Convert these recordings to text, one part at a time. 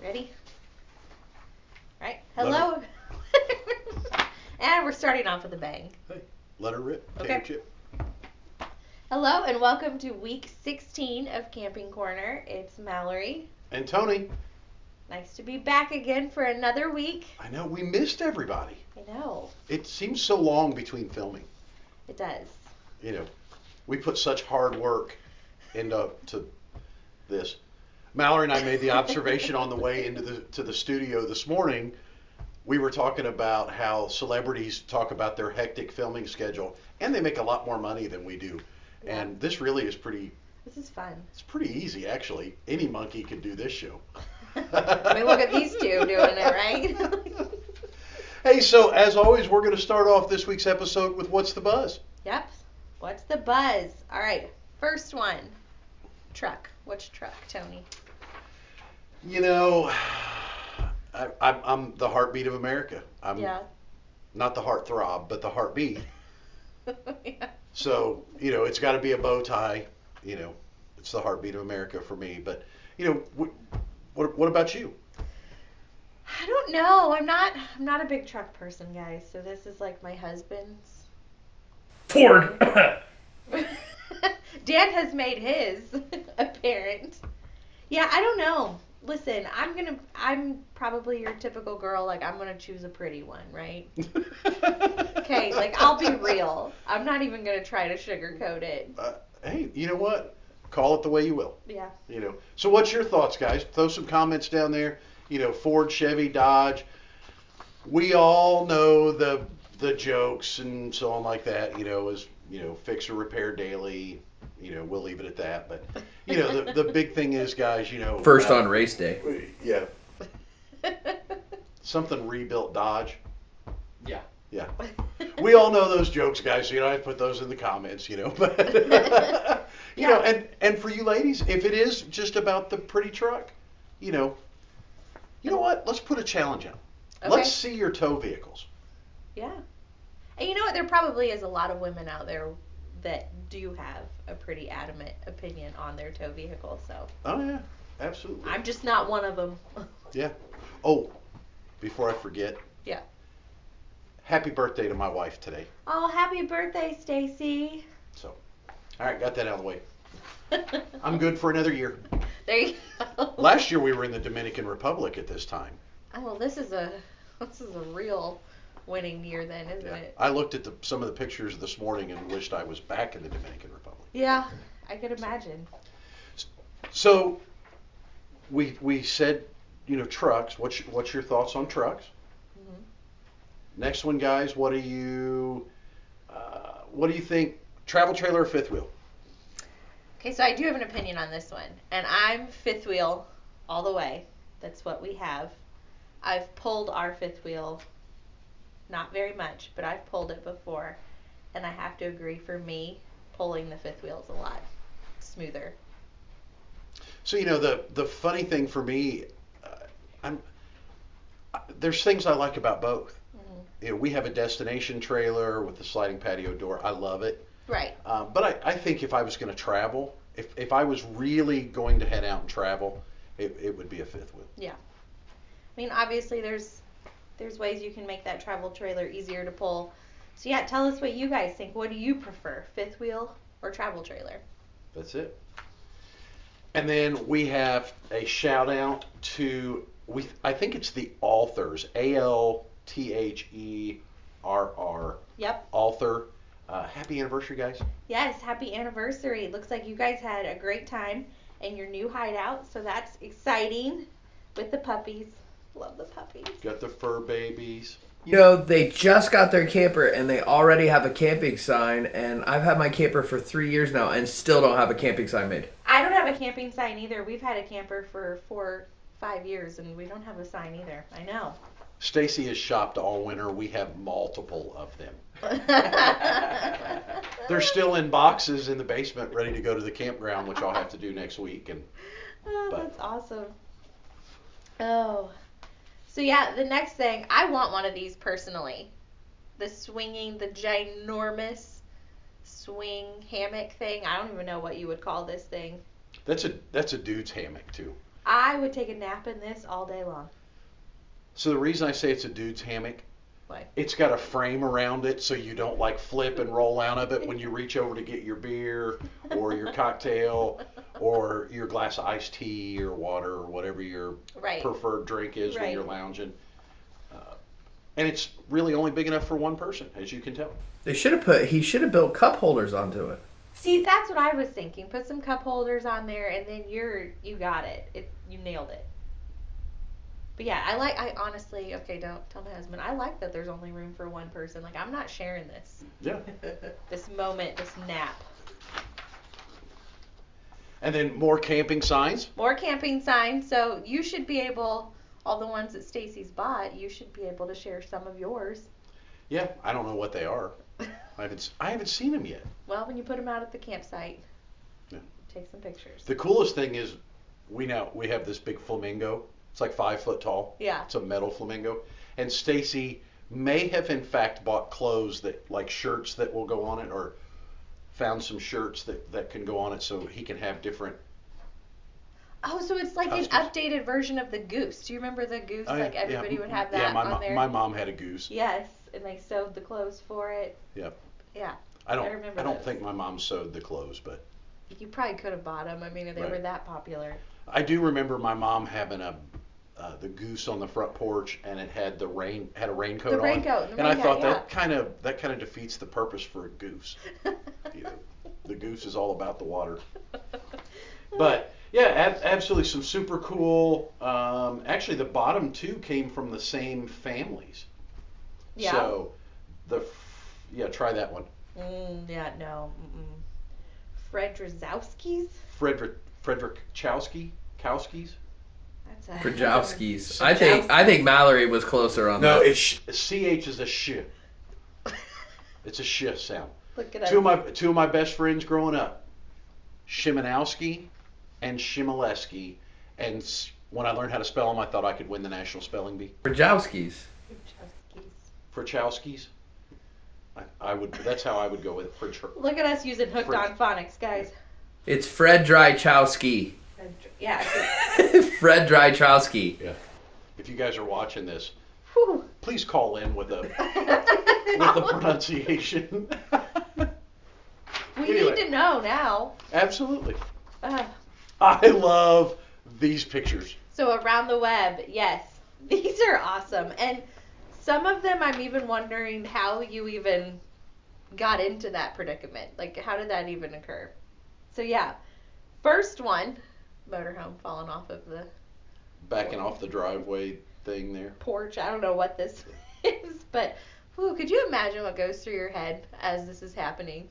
Ready? Right. Hello. and we're starting off with a bang. Let her rip. Okay. Potato chip. Hello and welcome to week 16 of Camping Corner. It's Mallory. And Tony, Nice to be back again for another week. I know we missed everybody. I know. It seems so long between filming. It does. You know, we put such hard work into to this. Mallory and I made the observation on the way into the to the studio this morning. We were talking about how celebrities talk about their hectic filming schedule, and they make a lot more money than we do. Yeah. And this really is pretty. This is fun. It's pretty easy, actually. Any monkey could do this show. I mean, look at these two doing it, right? Hey, so as always, we're going to start off this week's episode with What's the Buzz? yep. What's the buzz? All right. First one. Truck. Which truck, Tony? You know, I, I'm, I'm the heartbeat of America. I'm yeah. not the heart throb, but the heartbeat. yeah. So, you know, it's got to be a bow tie. You know, it's the heartbeat of America for me. But, you know, what, what, what about you? I don't know. I'm not. I'm not a big truck person, guys. So this is like my husband's. Ford. Dan has made his apparent. Yeah, I don't know. Listen, I'm gonna. I'm probably your typical girl. Like I'm gonna choose a pretty one, right? Okay, like I'll be real. I'm not even gonna try to sugarcoat it. Uh, hey, you know what? Call it the way you will. Yeah. You know. So, what's your thoughts, guys? Throw some comments down there. You know, Ford, Chevy, Dodge. We all know the the jokes and so on like that. You know, as you know, fix or repair daily. You know, we'll leave it at that. But you know, the the big thing is, guys. You know, First uh, on race day. Yeah, something rebuilt Dodge. Yeah. Yeah. We all know those jokes, guys. So you know, I put those in the comments. You know, but you know, and and for you ladies, if it is just about the pretty truck, you know, you know what? Let's put a challenge out. Okay. Let's see your tow vehicles. Yeah. And you know what? There probably is a lot of women out there that do have a pretty adamant opinion on their tow vehicle. So Oh yeah, absolutely. I'm just not one of them. Yeah. Oh, before I forget. Yeah. Happy birthday to my wife today. Oh, happy birthday, Stacy. So, all right, got that out of the way. I'm good for another year. There you go. Last year we were in the Dominican Republic at this time. Oh, well, this is a this is a real winning year then, isn't Yeah. it? I looked at the, some of the pictures this morning and wished I was back in the Dominican Republic. Yeah, I could imagine. So, we we said, you know, trucks. What's your, what's your thoughts on trucks? Mhm. Next one, guys. What do you uh, what do you think? Travel trailer or fifth wheel? Okay, so I do have an opinion on this one, and I'm fifth wheel all the way. That's what we have. I've pulled our fifth wheel, not very much, but I've pulled it before, and I have to agree. For me, pulling the fifth wheel is a lot smoother. So you know the the funny thing for me, uh, I'm uh, there's things I like about both. Mhm. You know, we have a destination trailer with the sliding patio door. I love it. Right. Um, but I, I think if I was going to travel, if, if I was really going to head out and travel, it, it would be a fifth wheel. Yeah. I mean, obviously, there's there's ways you can make that travel trailer easier to pull. So yeah, tell us what you guys think. What do you prefer, fifth wheel or travel trailer? That's it. And then we have a shout out to we I think it's the authors A L T H E R R Yep. author. Uh, happy anniversary, guys! Yes, happy anniversary. Looks like you guys had a great time in your new hideout, so that's exciting with the puppies. Love the puppies. Got the fur babies. You know, they just got their camper and they already have a camping sign, and I've had my camper for three years now and still don't have a camping sign made. I don't have a camping sign either. We've had a camper for four, five years, and we don't have a sign either. I know. Stacy has shopped all winter. We have multiple of them. They're still in boxes in the basement, ready to go to the campground, which I'll have to do next week. And Oh, But- that's awesome. Oh. So yeah, the next thing, I want one of these personally. The swinging, the ginormous swing hammock thing. I don't even know what you would call this thing. that's a that's a dude's hammock too. I would take a nap in this all day long. So the reason I say it's a dude's hammock, Why? it's got a frame around it so you don't like flip and roll out of it when you reach over to get your beer or your cocktail or your glass of iced tea or water or whatever your Right. preferred drink is when you're lounging. Uh, and it's really only big enough for one person, as you can tell. They should have put. He should have built cup holders onto it. See, that's what I was thinking. Put some cup holders on there, and then you're you got it. It you nailed it. But yeah, I like. I honestly, okay, don't tell my husband. I like that there's only room for one person. Like I'm not sharing this Yeah. this moment, this nap. And then more camping signs. More camping signs. So you should be able. All the ones that Stacy's bought, you should be able to share some of yours. Yeah, I don't know what they are. I haven't I haven't seen them yet. Well, when you put them out at the campsite, Yeah. take some pictures. The coolest thing is we now we have this big flamingo. It's like five foot tall. Yeah. It's a metal flamingo. And Stacy may have in fact bought clothes that like shirts that will go on it or found some shirts that, that can go on it so he can have different Oh, so it's like an Customs. updated version of the goose. Do you remember the goose? I- like everybody yeah, would have that yeah, my, on mo- there. my mom had a goose. Yes, and they sewed the clothes for it. Yep. Yeah, I don't I remember don't those. think my mom sewed the clothes, but you probably could have bought them. I mean, if they Right. were that popular. I do remember my mom having a uh, the goose on the front porch and it had the rain had a raincoat The on. raincoat, the and I thought hat, that kind of that kind of defeats the purpose for a goose. You know, the goose is all about the water. But yeah, ab- absolutely some super cool. Um, actually, the bottom two came from the same families. yeah. So the f- yeah, try that one. Mm, yeah, no. Mm-mm. Fredrizowski's? Frederick Frederick Chowski Kowski's. That's a I think. I think Mallory was closer on No, that. it's sh- ch is a sh. It's a sh sound. Look at Two of my two of my best friends growing up, Shimanowski and Shimaleski, and s- when I learned how to spell them, I thought I could win the national spelling bee. Krajowski's. For Chowskis, I, I would. That's how I would go with it. For Ch- Look at us using hooked Fred- on phonics, guys. It's Fred Drychowski. Yeah. Fred Drychowski. Yeah. If you guys are watching this, Whew. please call in with a with the pronunciation. we Anyway. need to know now. Absolutely. Uh, I love these pictures. So around the web, yes, these are awesome, and some of them I'm even wondering how you even got into that predicament. Like, how did that even occur? So yeah, first one, motorhome falling off of the Backing off the driveway thing there. porch. I don't know what this is, but whew, could you imagine what goes through your head as this is happening?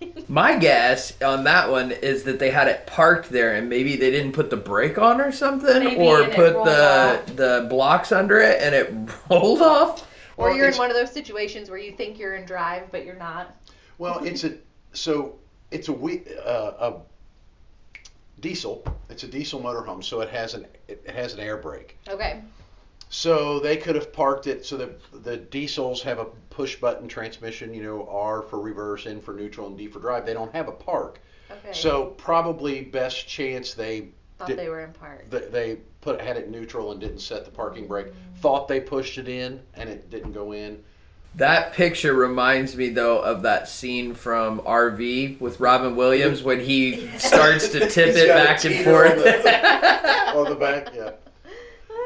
My guess on that one is that they had it parked there and maybe they didn't put the brake on or something, Maybe, or put the off. the blocks under it and it rolled off. or Well, you're in one of those situations where you think you're in drive, but you're not. Well, it's a so it's a we uh, a diesel. It's a diesel motorhome, so it has an it has an air brake. Okay. So they could have parked it so that the diesels have a push button transmission. You know, R for reverse, N for neutral, and D for drive. They don't have a park. Okay. So probably best chance they thought did- they were in park. they, they put had it neutral and didn't set the parking brake. Mm. Thought they pushed it in and it didn't go in. That picture reminds me though of that scene from RV with Robin Williams when he starts to tip it back and teeter on forth. the- on the back, yeah.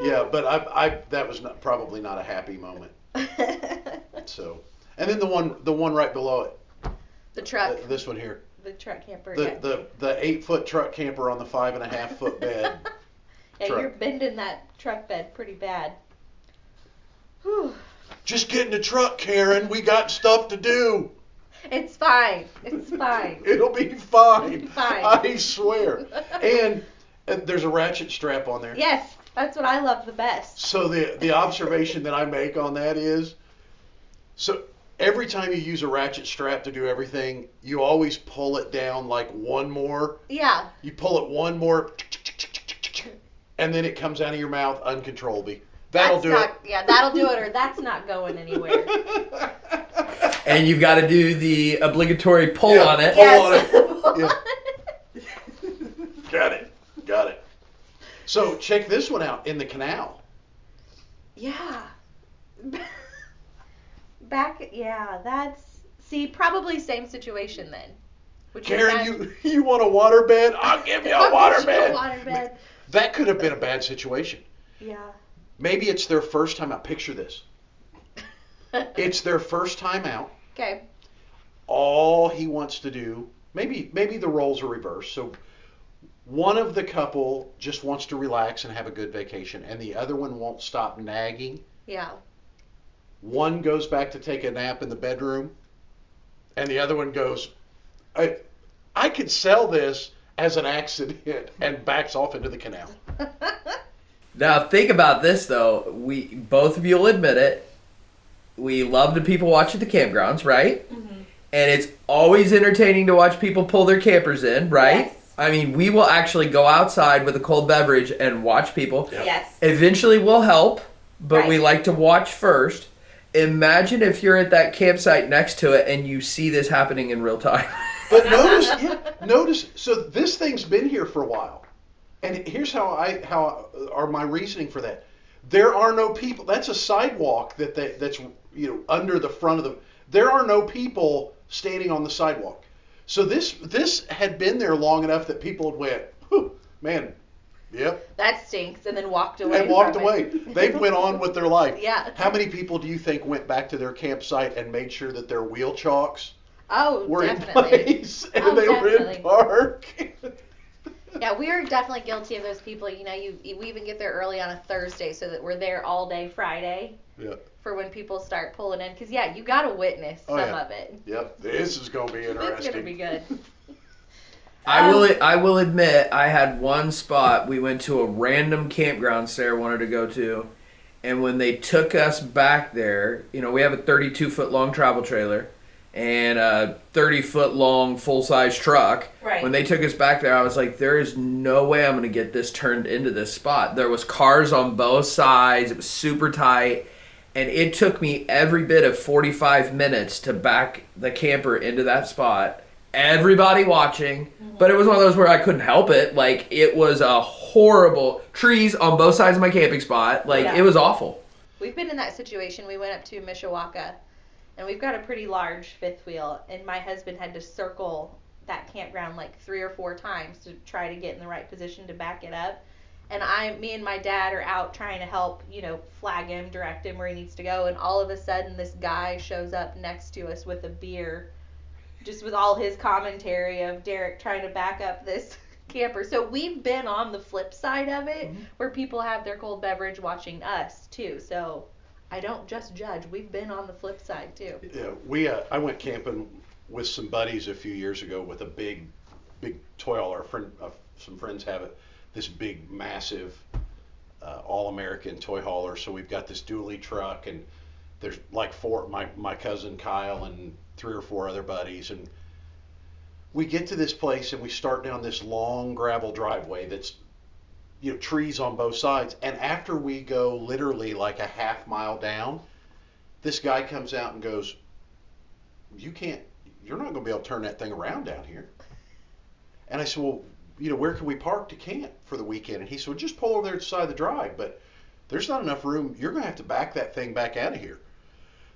Yeah, but I, I that was not, probably not a happy moment. So, and then the one, the one right below it, the truck, th- this one here, the truck camper. the yeah. the the eight foot truck camper on the five and a half foot bed. yeah, truck. you're bending that truck bed pretty bad. Whew. Just get in the truck, Karen. We got stuff to do. It's fine. It's fine. It'll be fine. Fine. I swear. And, and there's a ratchet strap on there. yes, that's what I love the best. So the the observation that I make on that is, so every time you use a ratchet strap to do everything, you always pull it down like one more. Yeah. You pull it one more, and then it comes out of your mouth uncontrollably. That'll that's do not, Yeah, that'll do it, or that's not going anywhere. and you've got to do the obligatory pull Yeah, on it. pull on yes. Yeah. Got it. Got it. So check this one out in the canal. Yeah. Back, yeah, that's see probably same situation then. Which Karen, that- you you want a waterbed? I'll give you a I'll get you a waterbed. waterbed. That could have been a bad situation. Yeah. Maybe it's their first time out. Picture this. It's their first time out. okay. All he wants to do, maybe maybe the roles are reversed. So one of the couple just wants to relax and have a good vacation, and the other one won't stop nagging. Yeah. One goes back to take a nap in the bedroom, and the other one goes, I, I could sell this as an accident, and backs off into the canal. Now think about this though. We both of you will admit it. We love the people watch at the campgrounds, right? Mm-hmm. And it's always entertaining to watch people pull their campers in, right? Yes. I mean, we will actually go outside with a cold beverage and watch people. Yeah. Yes. Eventually, we'll help, but we like to watch first. Imagine if you're at that campsite next to it and you see this happening in real time. But notice, yeah, notice. So this thing's been here for a while, and here's how I how are my reasoning for that. There are no people. That's a sidewalk that they, that's you know under the front of the. There are no people standing on the sidewalk. So this this had been there long enough that people had went, man, yep, That stinks, and then walked away. and walked away. They went on with their life. Yeah. How many people do you think went back to their campsite and made sure that their wheel chalks Oh, were definitely. in place and Oh, they were in park? Yeah, we are definitely guilty of those people. You know, you we even get there early on a Thursday so that we're there all day Friday yeah. for when people start pulling in. Because yeah, you got to witness Oh, some yeah. of it. Yep. This is gonna be interesting. It's gonna be good. I Um, will. I will admit, I had one spot. We went to a random campground Sarah wanted to go to, and when they took us back there, you know, we have a 32 foot long travel trailer and a 30 foot long full size truck. Right. When they took us back there, I was like, "There is no way I'm going to get this turned into this spot." There was cars on both sides. It was super tight. And it took me every bit of 45 minutes to back the camper into that spot. Everybody watching, mm-hmm. but it was one of those where I couldn't help it. Like it was a horrible trees on both sides of my camping spot. Like Yeah. it was awful. We've been in that situation. We went up to Mishawaka, and we've got a pretty large fifth wheel, and my husband had to circle that campground like three or four times to try to get in the right position to back it up. And I, me and my dad are out trying to help, you know, flag him, direct him where he needs to go, and all of a sudden this guy shows up next to us with a beer, just with all his commentary of Derek trying to back up this camper. So we've been on the flip side of it, mm-hmm. where people have their cold beverage watching us too. So I don't just judge. We've been on the flip side too. Yeah, we uh, I went camping with some buddies a few years ago with a big, big toy hauler. A friend, uh, some friends have it. This big, massive, uh, all-American toy hauler. So we've got this dually truck, and there's like four. My my cousin Kyle and three or four other buddies, and we get to this place and we start down this long gravel driveway that's you know trees on both sides. And after we go literally like a half mile down this guy comes out and goes you can't you're not going to be able to turn that thing around down here. And i said well you know where can we park to camp for the weekend? And he said well, just pull over there to the side of the drive but there's not enough room. You're going to have to back that thing back out of here.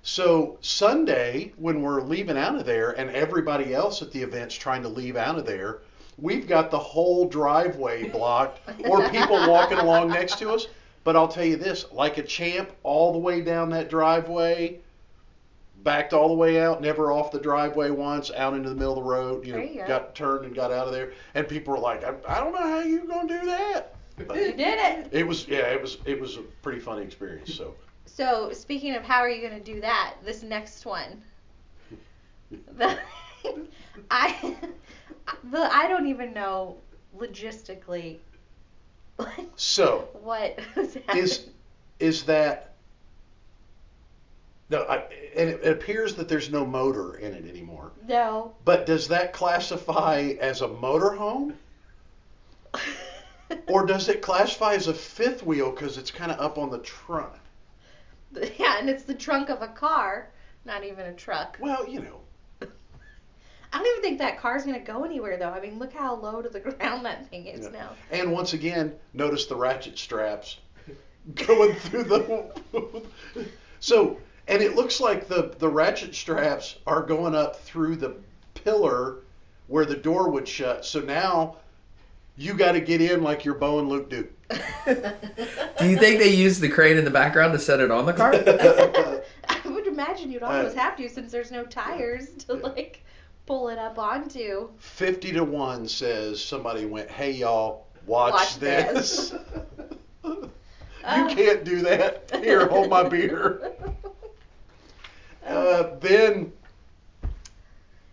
So Sunday, when we're leaving out of there, and everybody else at the event's trying to leave out of there, we've got the whole driveway blocked, or people walking along next to us. But I'll tell you this: like a champ, all the way down that driveway, backed all the way out, never off the driveway once, out into the middle of the road. You know, you go. got turned and got out of there, and people were like, "I, I don't know how you're gonna do that." But You did it. it was, yeah, it was, it was a pretty funny experience. So. So speaking of how are you going to do that, this next one, the, I, the I don't even know logistically So what is is is that no? I, and it, it appears that there's no motor in it anymore. no. But does that classify as a motorhome, or does it classify as a fifth wheel because it's kind of up on the trunk? yeah, and it's the trunk of a car, not even a truck. Well, you know, I don't even think that car's gonna go anywhere though. I mean, look how low to the ground that thing is Yeah. now. And once again, notice the ratchet straps going through the. so, and it looks like the the ratchet straps are going up through the pillar where the door would shut. So now you got to get in like your Bo and Luke do. Do you think they used the crane in the background to set it on the car? I would imagine you'd almost Uh, have to since there's no tires to Yeah. like pull it up onto. Fifty to one says somebody went, "Hey y'all, watch, Watch this." this. you Uh. can't do that. Here, hold my beer. Uh, then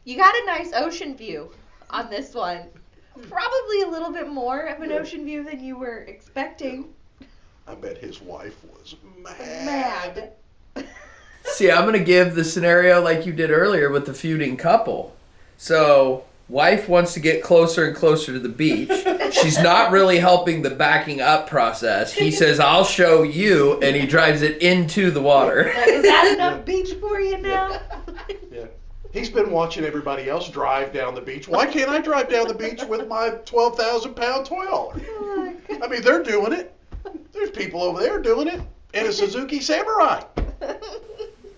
You got a nice ocean view on this one. Probably a little bit more of an ocean view than you were expecting. I bet his wife was mad. Mad. See, I'm gonna give the scenario like you did earlier with the feuding couple. So, wife wants to get closer and closer to the beach. She's not really helping the backing up process. He says, "I'll show you," and he drives it into the water. Like, is that enough beach for you now? Yeah. He's been watching everybody else drive down the beach. Why can't I drive down the beach with my 12,000 pound toy hauler? Oh. I mean, they're doing it. There's people over there doing it. And a Suzuki Samurai.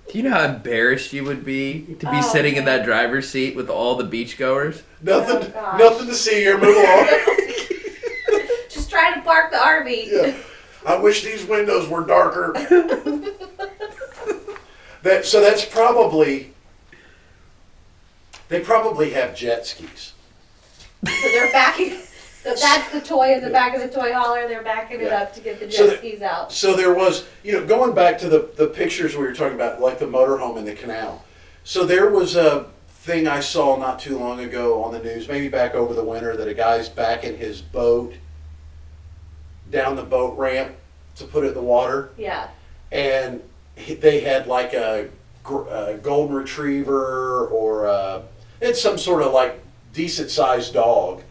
Do you know how embarrassed you would be to be Oh, sitting in that driver's seat with all the beachgoers? Nothing, Oh, nothing to see here. Move along. Just trying to park the RV. Yeah. I wish these windows were darker. That so that's probably they probably have jet skis. So they're backing. So that's the toy in the back of the toy hauler. They're backing it Yeah. up to get the jet So skis out. So there was, you know, going back to the the pictures we were talking about, like the motorhome in the canal. So there was a thing I saw not too long ago on the news, maybe back over the winter, that a guy's backing his boat down the boat ramp to put it in the water. Yeah. and they had like a, a golden retriever or a, it's some sort of like decent sized dog.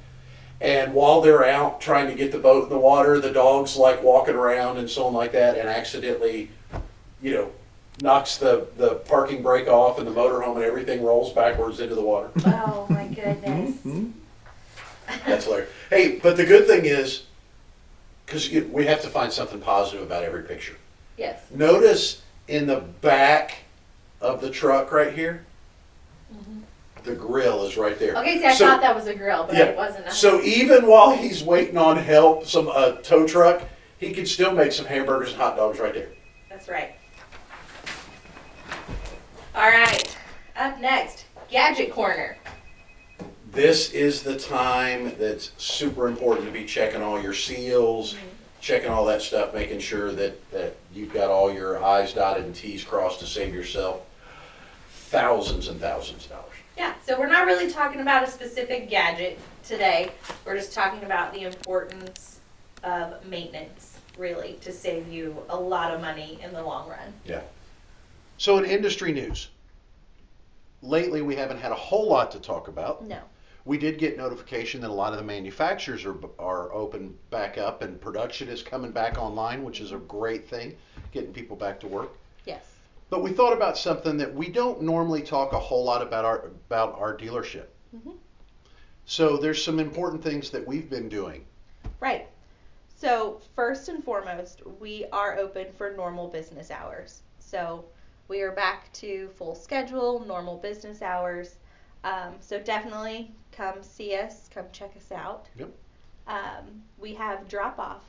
And while they're out trying to get the boat in the water, the dog's like walking around and so on like that, and accidentally, you know, knocks the, the parking brake off, and the motorhome and everything rolls backwards into the water. Oh my goodness. Hmm? That's hilarious. Hey, but the good thing is, because we have to find something positive about every picture. yes. Notice in the back of the truck right here, the grill is right there. Okay, see, I So- thought that was a grill, but Yeah. it wasn't. So even while he's waiting on help, some uh, tow truck, he can still make some hamburgers and hot dogs right there. That's right. All right. Up next, Gadget Corner. This is the time that's super important to be checking all your seals, checking all that stuff, making sure that, that you've got all your I's dotted and T's crossed to save yourself thousands and thousands of dollars. Yeah, so we're not really talking about a specific gadget today. We're just talking about the importance of maintenance, really, to save you a lot of money in the long run. Yeah. So in industry news, lately we haven't had a whole lot to talk about. No. We did get notification that a lot of the manufacturers are, are open back up and production is coming back online, which is a great thing, getting people back to work. Yes. But we thought about something that we don't normally talk a whole lot about our about our dealership. Mhm. So there's some important things that we've been doing. Right. So, first and foremost, we are open for normal business hours. So, we are back to full schedule, normal business hours. Um, so, definitely come see us, come check us out. Yep. Um, we have drop off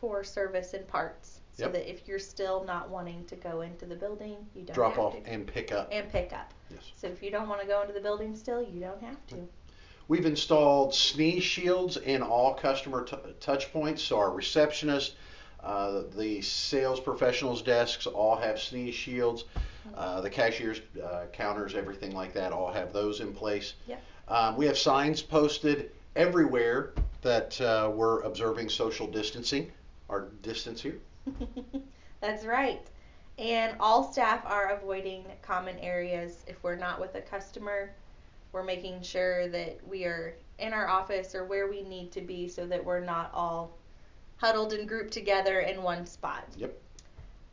for service and parts. So Yep. that if you're still not wanting to go into the building, you don't Drop off to. and pick up. And pick up. Yes. So if you don't want to go into the building still, you don't have to. We've installed sneeze shields in all customer t- touch points. So our receptionist, uh, the sales professionals' desks all have sneeze shields. Uh, the cashiers' uh, counters, everything like that, all have those in place. Yep. Um, we have signs posted everywhere that uh, we're observing social distancing, our distance here. That's right. And all staff are avoiding common areas. If we're not with a customer, we're making sure that we are in our office or where we need to be so that we're not all huddled and grouped together in one spot. Yep.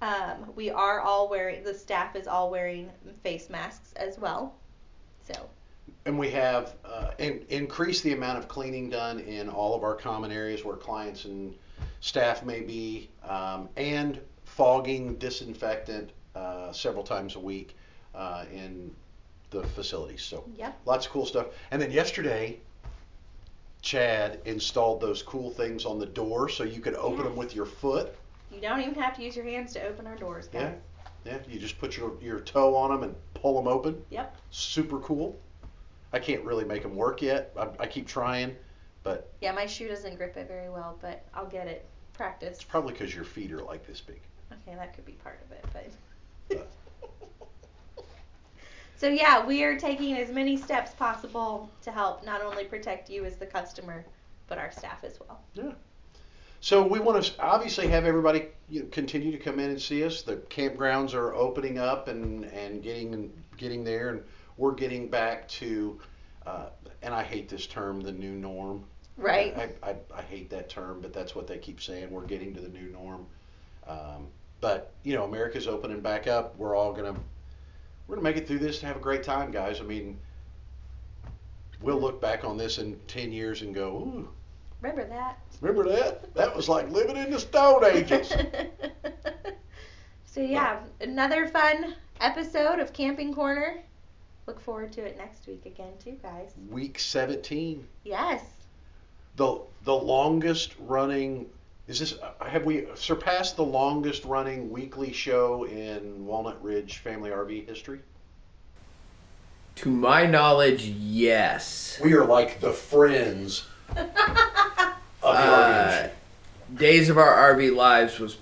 Um, we are all wearing, the staff is all wearing face masks as well. So, and we have uh, in, increased the amount of cleaning done in all of our common areas where clients and staff may be, um, and fogging disinfectant uh, several times a week uh, in the facilities. So Yep. lots of cool stuff. And then yesterday, Chad installed those cool things on the door so you could open them with your foot. You don't even have to use your hands to open our doors, guys. Yeah. Yeah, you just put your, your toe on them and pull them open. Yep. Super cool. I can't really make them work yet. I, I keep trying, but Yeah, my shoe doesn't grip it very well, but I'll get it. Practice. it's probably because your feet are like this big. Okay, that could be part of it, but. Uh. so yeah, we are taking as many steps possible to help not only protect you as the customer, but our staff as well. Yeah. So we want to obviously have everybody you know, continue to come in and see us. The campgrounds are opening up and, and getting getting there, and we're getting back to, uh, and I hate this term, the new norm. Right. I, I, I hate that term, but that's what they keep saying. We're getting to the new norm. Um, but you know, America's opening back up. We're all gonna we're gonna make it through this and have a great time, guys. I mean, we'll look back on this in ten years and go, ooh, Remember that. remember that? That was like living in the Stone Ages. so yeah, another fun episode of Camping Corner. Look forward to it next week again too, guys. Week 17, Yes. the the longest running. Is this? Have we surpassed the longest running weekly show in Walnut Ridge Family RV history? To my knowledge, yes. We are like the friends of the RV Uh, industry. Days of Our RV Lives was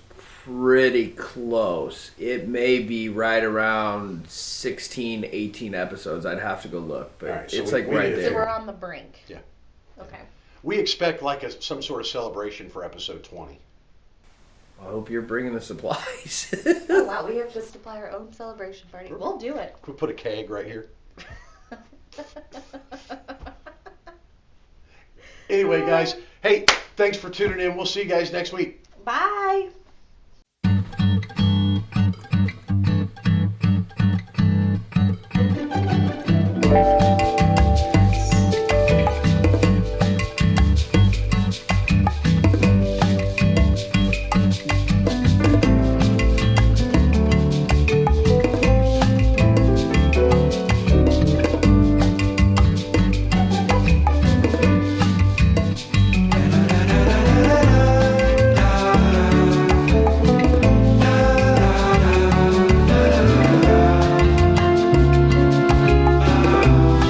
pretty close. It may be right around 16, 18 episodes. I'd have to go look, but All right, so it's we- like we right need to So there. we're on the brink. Yeah. Okay. We expect like a, some sort of celebration for episode 20. I hope you're bringing the supplies. Oh wow, we have to supply our own celebration party. We'll do it. Can we put a keg right here? Anyway, guys, hey, thanks for tuning in. We'll see you guys next week. Bye mm-hmm.